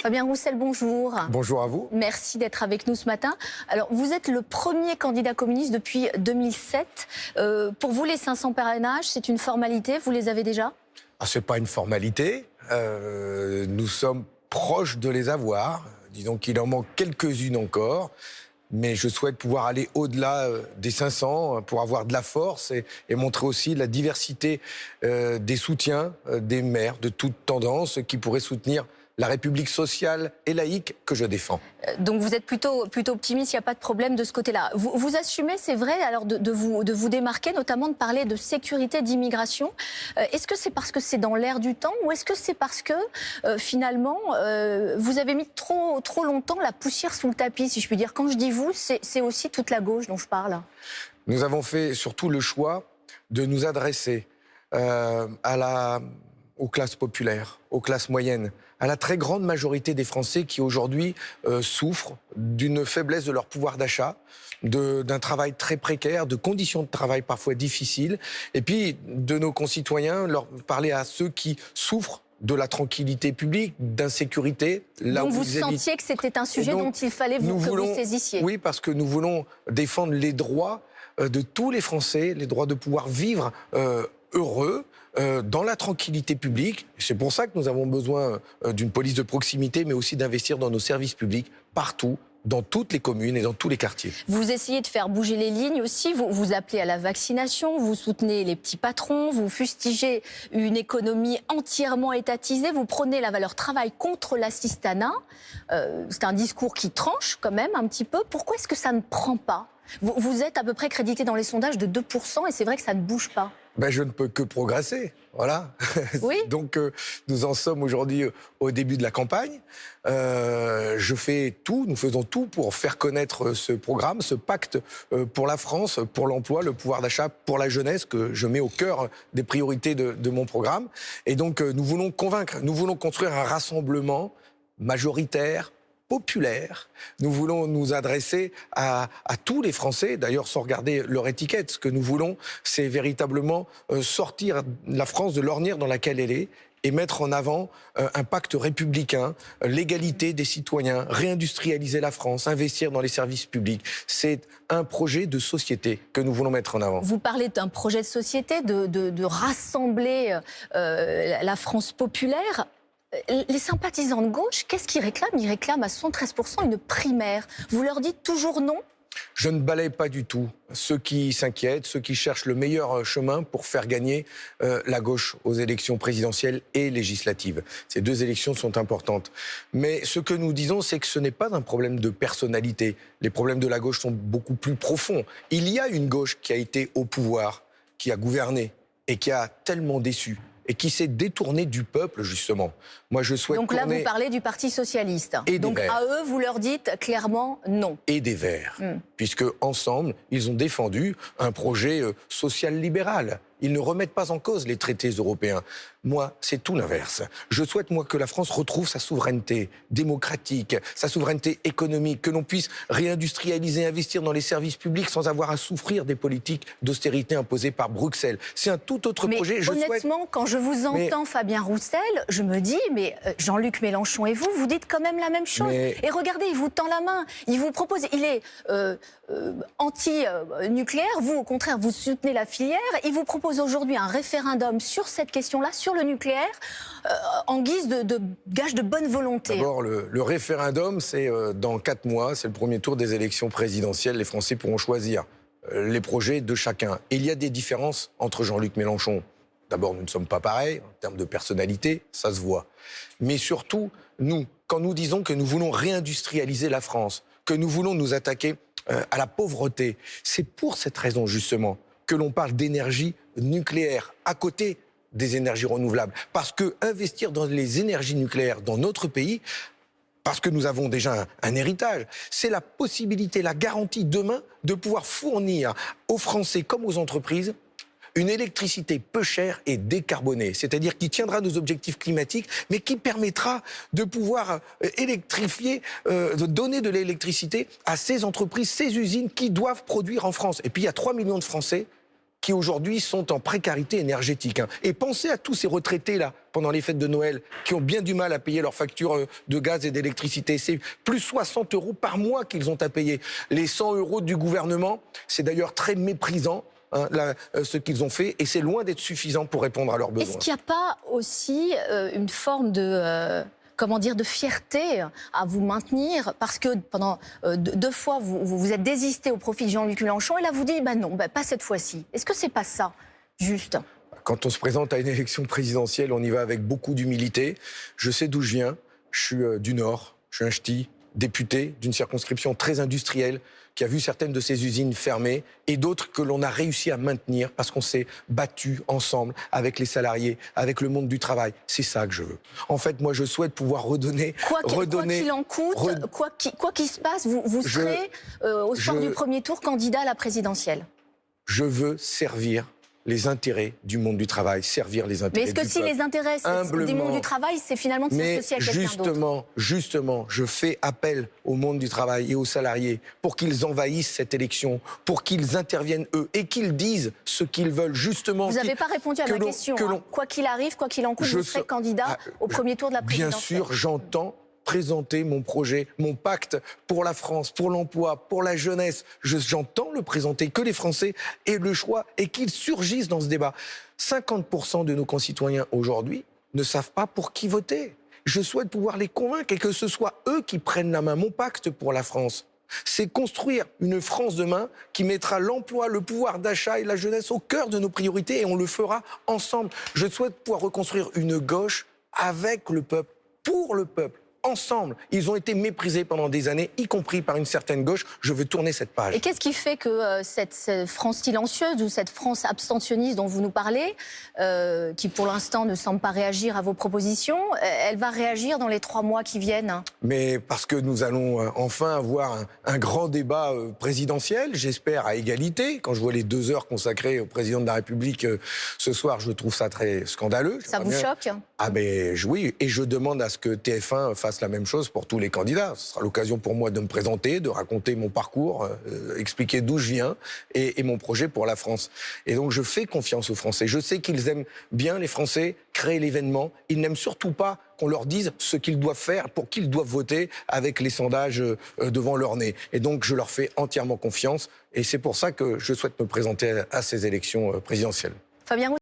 Fabien Roussel, bonjour. Bonjour à vous. Merci d'être avec nous ce matin. Alors, vous êtes le premier candidat communiste depuis 2007. Euh, pour vous, les 500 parrainages, c'est une formalité Vous les avez déjà? Ah, Ce n'est pas une formalité. Euh, nous sommes proches de les avoir. Disons qu'il en manque quelques-unes encore mais je souhaite pouvoir aller au-delà euh, des 500 euh, pour avoir de la force et, montrer aussi la diversité euh, des soutiens des maires de toutes tendances qui pourraient soutenir la République sociale et laïque que je défends. Euh, donc vous êtes plutôt, plutôt optimiste, il n'y a pas de problème de ce côté-là. Vous, vous, assumez, c'est vrai, alors de, vous, de vous démarquer, notamment de parler de sécurité, d'immigration. Euh, est-ce que c'est parce que c'est dans l'air du temps ou est-ce que c'est parce que euh, finalement vous avez mis trop, trop longtemps la poussière sous le tapis, si je puis dire? Quand je dis vous, c'est aussi toute la gauche dont je parle. Nous avons fait surtout le choix de nous adresser à la aux classes populaires, aux classes moyennes, à la très grande majorité des Français qui aujourd'hui euh, souffrent d'une faiblesse de leur pouvoir d'achat, d'un travail très précaire, de conditions de travail parfois difficiles, et puis de nos concitoyens, leur parler à ceux qui souffrent de la tranquillité publique, d'insécurité. Là donc où vous, sentiez que c'était un sujet dont il fallait vous, que vous saisissiez. Oui, parce que nous voulons défendre les droits euh, de tous les Français, les droits de pouvoir vivre euh, heureux, euh, dans la tranquillité publique. C'est pour ça que nous avons besoin euh, d'une police de proximité, mais aussi d'investir dans nos services publics partout, dans toutes les communes et dans tous les quartiers. Vous essayez de faire bouger les lignes aussi, vous, vous appelez à la vaccination, vous soutenez les petits patrons, vous fustigez une économie entièrement étatisée, vous prenez la valeur travail contre l'assistanat. Euh, c'est un discours qui tranche quand même un petit peu. Pourquoi est-ce que ça ne prend pas? Vous, vous êtes à peu près crédité dans les sondages de 2% et c'est vrai que ça ne bouge pas ben, je ne peux que progresser. Voilà. Oui. Donc, euh, nous en sommes aujourd'hui euh, au début de la campagne. Euh, je fais tout, nous faisons tout pour faire connaître ce programme, ce pacte pour la France, pour l'emploi, le pouvoir d'achat, pour la jeunesse, que je mets au cœur des priorités de, de mon programme. Et donc, nous voulons convaincre, nous voulons construire un rassemblement majoritaire, populaire. Nous voulons nous adresser à, tous les Français, d'ailleurs sans regarder leur étiquette. Ce que nous voulons, c'est véritablement euh, sortir la France de l'ornière dans laquelle elle est et mettre en avant euh, un pacte républicain, l'égalité des citoyens, réindustrialiser la France, investir dans les services publics. C'est un projet de société que nous voulons mettre en avant. Vous parlez d'un projet de société, de, rassembler euh, la France populaire. Euh, les sympathisants de gauche, qu'est-ce qu'ils réclament? Ils réclament à 113% une primaire. Vous leur dites toujours non? Je ne balaye pas du tout ceux qui s'inquiètent, ceux qui cherchent le meilleur euh, chemin pour faire gagner euh, la gauche aux élections présidentielles et législatives. Ces deux élections sont importantes. Mais ce que nous disons, c'est que ce n'est pas un problème de personnalité. Les problèmes de la gauche sont beaucoup plus profonds. Il y a une gauche qui a été au pouvoir, qui a gouverné et qui a tellement déçu et qui s'est détourné du peuple, justement. Moi, je souhaite Donc là, vous parlez du Parti Socialiste. Et Donc à eux, vous leur dites clairement non. Et des Verts. Hmm. Puisque, ensemble, ils ont défendu un projet euh, social-libéral. Ils ne remettent pas en cause les traités européens. Moi, c'est tout l'inverse. Je souhaite, moi, que la France retrouve sa souveraineté démocratique, sa souveraineté économique, que l'on puisse réindustrialiser, investir dans les services publics sans avoir à souffrir des politiques d'austérité imposées par Bruxelles. C'est un tout autre projet. Je honnêtement, quand je vous entends, Fabien Roussel, je me dis, mais euh, Jean-Luc Mélenchon et vous, vous dites quand même la même chose. Et regardez, il vous tend la main, il vous propose, il est euh, euh, anti-nucléaire, vous, au contraire, vous soutenez la filière, il vous propose aujourd'hui un référendum sur cette question-là, sur le nucléaire, euh, en guise de, gage de bonne volonté D'abord, le, référendum, c'est euh, dans quatre mois, c'est le premier tour des élections présidentielles. Les Français pourront choisir euh, les projets de chacun. il y a des différences entre Jean-Luc Mélenchon. D'abord, nous ne sommes pas pareils en termes de personnalité, ça se voit. Mais surtout, nous, quand nous disons que nous voulons réindustrialiser la France, que nous voulons nous attaquer à la pauvreté, c'est pour cette raison justement que l'on parle d'énergie nucléaire à côté des énergies renouvelables. Parce que investir dans les énergies nucléaires dans notre pays, parce que nous avons déjà un, héritage, c'est la possibilité, la garantie demain de pouvoir fournir aux Français comme aux entreprises une électricité peu chère et décarbonée, c'est-à-dire qui tiendra nos objectifs climatiques, mais qui permettra de pouvoir euh, électrifier, euh, de donner de l'électricité à ces entreprises, ces usines qui doivent produire en France. Et puis il y a 3 millions de Français qui aujourd'hui sont en précarité énergétique. Hein. Et pensez à tous ces retraités là pendant les fêtes de Noël qui ont bien du mal à payer leurs factures euh, de gaz et d'électricité. C'est plus 60 euros par mois qu'ils ont à payer. Les 100 euros du gouvernement, c'est d'ailleurs très méprisant. Hein, euh, ce qu'ils ont fait, et c'est loin d'être suffisant pour répondre à leurs besoins. Est-ce qu'il n'y a pas aussi euh, une forme de comment dire, de fierté à vous maintenir parce que pendant euh, deux fois, vous, vous êtes désisté au profit de Jean-Luc Mélenchon et là vous dites, bah non, bah, pas cette fois-ci. Est-ce que c'est pas ça, juste? Quand on se présente à une élection présidentielle, on y va avec beaucoup d'humilité. Je sais d'où je viens. Je suis euh, du Nord, je suis un ch'ti, député d'une circonscription très industrielle qui a vu certaines de ses usines fermer et d'autres que l'on a réussi à maintenir parce qu'on s'est battu ensemble avec les salariés, avec le monde du travail. C'est ça que je veux. En fait, moi, je souhaite pouvoir redonner. Quoi qu'il en coûte, quoi qu'il se passe, vous, serez euh, au soir du premier tour candidat à la présidentielle. Je veux servir les intérêts du monde du travail, servir les intérêts du Mais est-ce que si les intérêts du monde du travail, c'est finalement de s'associer à quelqu'un Justement, justement, je fais appel au monde du travail et aux salariés pour qu'ils envahissent cette élection, pour qu'ils interviennent eux et qu'ils disent ce qu'ils veulent justement. Vous n'avez pas répondu à ma question. Hein. Quoi qu'il arrive, quoi qu'il en coûte, je serez candidat ah, au premier tour de la présidentielle. Bien sûr, j'entends présenter mon projet, mon pacte pour la France, pour l'emploi, pour la jeunesse. J'entends le présenter, que les Français aient le choix et qu'ils surgissent dans ce débat. 50% de nos concitoyens aujourd'hui ne savent pas pour qui voter. Je souhaite pouvoir les convaincre et que ce soit eux qui prennent la main. Mon pacte pour la France, c'est construire une France demain qui mettra l'emploi, le pouvoir d'achat et la jeunesse au cœur de nos priorités et on le fera ensemble. Je souhaite pouvoir reconstruire une gauche avec le peuple, pour le peuple ensemble. Ils ont été méprisés pendant des années, y compris par une certaine gauche. Je veux tourner cette page. Et qu'est-ce qui fait que euh, cette, France silencieuse ou cette France abstentionniste dont vous nous parlez, euh, qui pour l'instant ne semble pas réagir à vos propositions, euh, elle va réagir dans les trois mois qui viennent? Mais parce que nous allons enfin avoir un, grand débat présidentiel, j'espère à égalité. Quand je vois les deux heures consacrées au président de la République ce soir, je trouve ça très scandaleux. Ça vous choque? Ah mais oui, et je demande à ce que TF1 fasse la même chose pour tous les candidats. Ce sera l'occasion pour moi de me présenter, de raconter mon parcours, euh, expliquer d'où je viens et, mon projet pour la France. Et donc je fais confiance aux Français. Je sais qu'ils aiment bien les Français créer l'événement. Ils n'aiment surtout pas qu'on leur dise ce qu'ils doivent faire, pour qu'ils doivent voter avec les sondages euh, devant leur nez. Et donc je leur fais entièrement confiance. Et c'est pour ça que je souhaite me présenter à ces élections euh, présidentielles. Fabien